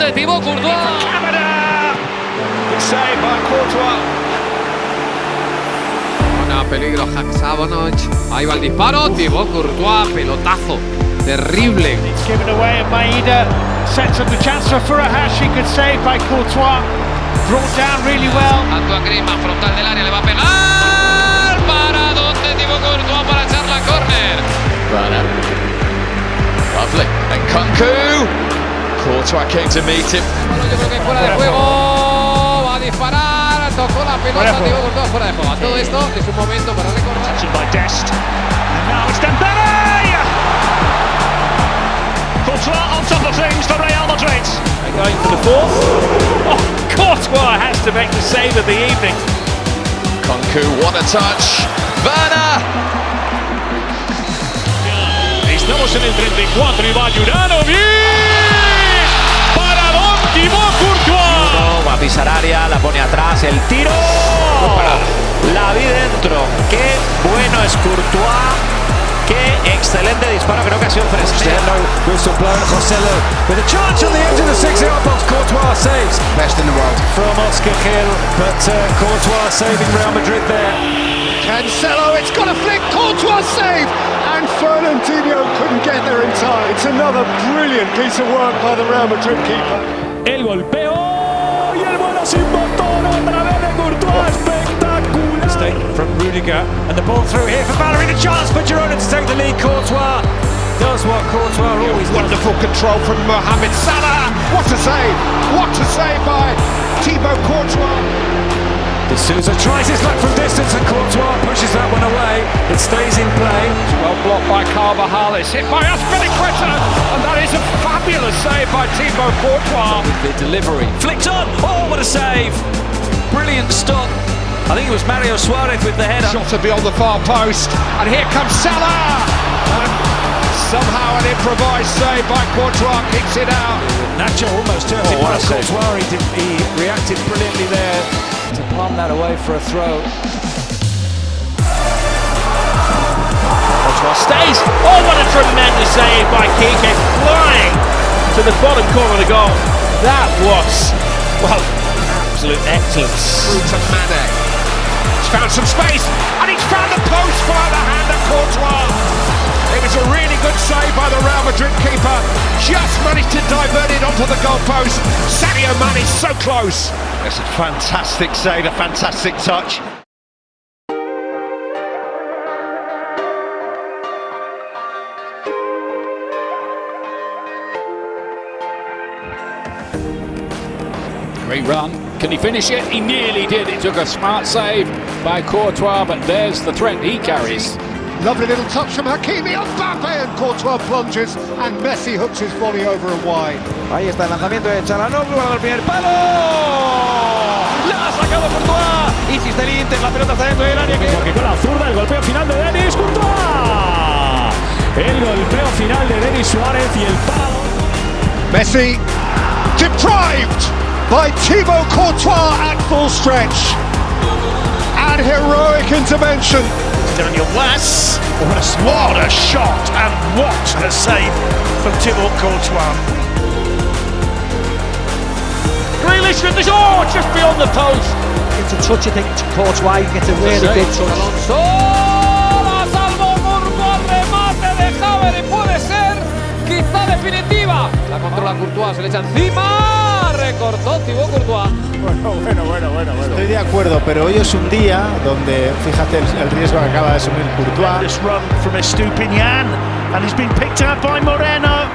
de Thibaut Courtois. Buena peligro Haksabanoch. Ahí va el disparo. Thibaut Courtois, pelotazo. Terrible. It's given away and Maeda sets up the chance for Furuhashi. Good save by Courtois. Brought down really well. Antoine Griezmann, frontal del área, le va a pegar. Para donde Thibaut Courtois para echar la córner. Werner. Lovely. And Kunku. Courtois came to meet him. Yo creo que fuera de juego. Va a disparar. Tocó la pelota. Thibaut Courtois fuera de juego. A todo esto es un momento para recordar. Touching by Dest. And now it's Dembele! Courtois on top of things for Real Madrid. They're going for the fourth. Oh, Courtois has to make the save of the evening. Nkunku, what a touch. Werner. Estamos en el 34 y va Juranovic. Atrás, el tiro. La vi dentro. Qué bueno es Courtois. Qué excelente disparo, creo que ha sido fresco. Whistle blown, with a charge on the edge of the six-yard box. Courtois saves. best in the world. From Oscar Gil, but uh, Courtois saving Real Madrid there. Cancelo, it's got a flick, Courtois save, and Fernandinho couldn't get there in time. It's another brilliant piece of work by the Real Madrid keeper. El golpeo y el bueno sin botón otra vez de Courtois. Espectacular. Mistake from Rudiger and the ball through here for Valery. The chance for Girona to take the lead. Courtois does what Courtois always does. Wonderful control from Mohamed Salah. What a save! What a save by Thibaut Courtois. De Souza tries his luck from distance and Courtois pushes that one away. It stays in play. Well blocked by Carvajal. It's hit by Azpilicueta. And that is a fabulous save by Thibaut Courtois. The delivery flicked on. Oh, what a save! Brilliant stop. I think it was Mario Suarez with the header. Shot to beyond the far post, and here comes Salah. And somehow an improvised save by Courtois kicks it out. Nacho almost turned Oh, it what past save. Courtois. He, did, he reacted brilliantly there to palm that away for a throw. Courtois stays. Oh, what a tremendous save by Kike. Flying to the bottom corner of the goal. That was, well, absolute excellence. Through to Mane. He's found some space, and he's found the post by the hand of Courtois. It was a really good save by the Real Madrid keeper. Just managed to divert it onto the goalpost. Sadio Mane is so close. That's a fantastic save, a fantastic touch. Great run. Can he finish it? He nearly did. It took a smart save by Courtois, but there's the threat he carries. Lovely little touch from Hakimi on Mbappe and Courtois plunges and Messi hooks his volley over and wide. Ahí está el lanzamiento de Calhanoglu para el primer palo. La ha sacado Courtois. Insiste el Inter, la pelota está dentro del área. Que... con la zurda, el golpeo final de Denis Courtois. El golpeo final de Denis Suárez y el palo. Messi deprived by Thibaut Courtois at full stretch. And heroic intervention. Daniel Wass. What a, what a shot and what a save from Thibaut Courtois. Grealish with the oh, just beyond the post. to touch, I think, to Courtois, you get a really big touch. Alonso. La salvó Courtois. Remate de Javier puede ser quizá definitiva. La controla Courtois. Se le echa encima. Recortó Thibaut Courtois. Estoy de acuerdo, pero hoy es un día donde, fíjate el, el riesgo que acaba de asumir Courtois. This run from Estupiñán and he's been picked out by Moreno.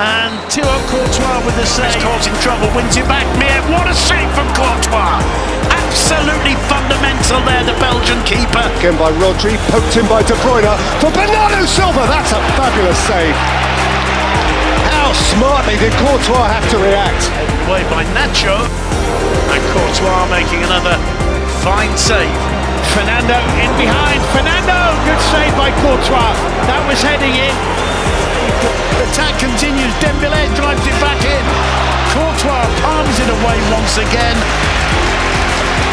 And Thibaut Courtois with the save. He's causing trouble, wins it back. Mir, what a save from Courtois! Absolutely fundamental there, the Belgian keeper. Again by Rodri, poked in by De Bruyne for Bernardo Silva. That's a fabulous save. How smartly did Courtois have to react? Away by Nacho. And Courtois making another fine save. Fernando in behind. Fernando, good save by Courtois. That was heading in. The attack continues. Dembele drives it back in. Courtois palms it away once again.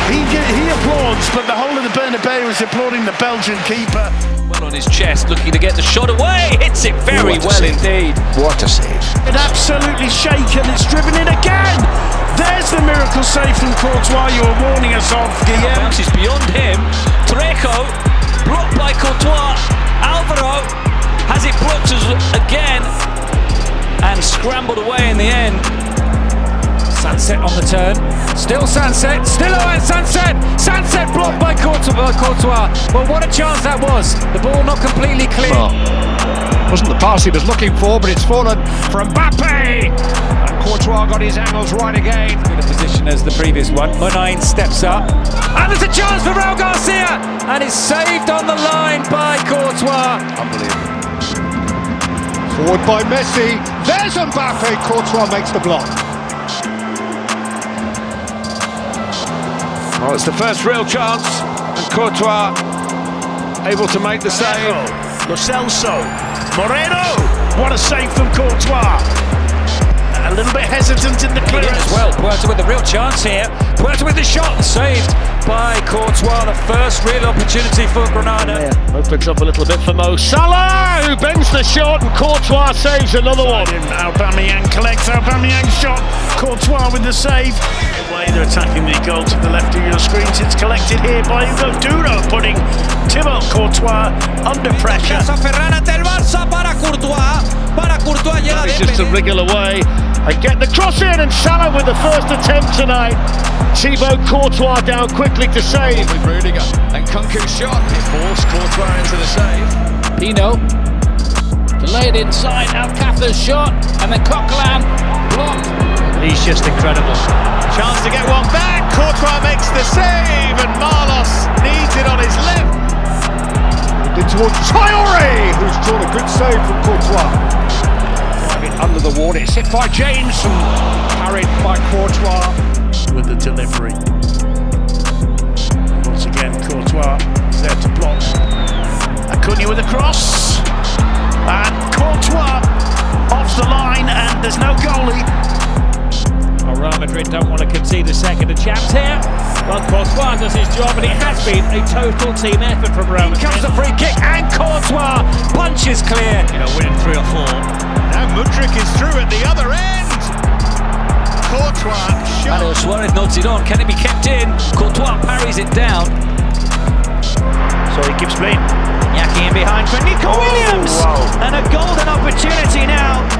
He, he applauds, but the whole of the Bernabeu is applauding the Belgian keeper. Well on his chest, looking to get the shot away. Hits it very well indeed. What a save. It absolutely shaken. It's driven in again. There's the miracle save from Courtois you were warning us of, Guillaume. Bounces uh, beyond him. Trejo, blocked by Courtois. Alvaro has it blocked again and scrambled away in the end. Sancet on the turn. Still Sancet. Still Oihan Sancet. Sancet blocked by Courtois. Uh, Courtois. Well, what a chance that was. The ball not completely clear. Wasn't the pass he was looking for, but it's fallen from Mbappe. And Courtois got his angles right again. In a position as the previous one. Muniain steps up. And there's a chance for Raul Garcia. And it's saved on the line by Courtois. Unbelievable. Forward by Messi. There's Mbappe. Courtois makes the block. Well, it's the first real chance, and Courtois able to make the save. Lo Celso, Moreno, what a save from Courtois. A little bit hesitant in the clearance. Well, Puertas with the real chance here. Puertas with the shot saved by Courtois. The first real opportunity for Granada. Opens up a little bit for Mo Salah, who bends the shot, and Courtois saves another one. Aubameyang collects Aubameyang's shot. Courtois with the save. The they're attacking the goal to the left of your screens, it's collected here by Hugo Duro, putting Thibaut Courtois under pressure. Ferran ante Barça para Courtois. Para Courtois llega de Just to wriggle away and get the cross in, and Salah with the first attempt tonight. Thibaut Courtois down quickly to save. With Rudiger and Nkunku's shot. It forced Courtois into the save. Pino to lay it inside. Alcácer's shot, and then Coquelin blocked. He's just incredible. Chance to get one back. Courtois makes the save, and Marlos needs it on his left. In towards Traore, who's drawn a good save from Courtois. Driving under the water. It's hit by James and carried by Courtois. with the delivery. Once again, Courtois is there to block. Acuna with a cross. And Courtois off the line, and there's no goalie. Well, Real Madrid don't want to concede a second to champs here. Well, Courtois does his job, and it has been a total team effort from Real Madrid. Comes a free kick, and Courtois punches clear. You know, winning three or four. Now Mudryk is through at the other end. Courtois shot. Manuel Suarez nods it on. Can it be kept in? Courtois parries it down. So he gives me. Iñaki in behind for Nico oh, Williams. And a golden opportunity now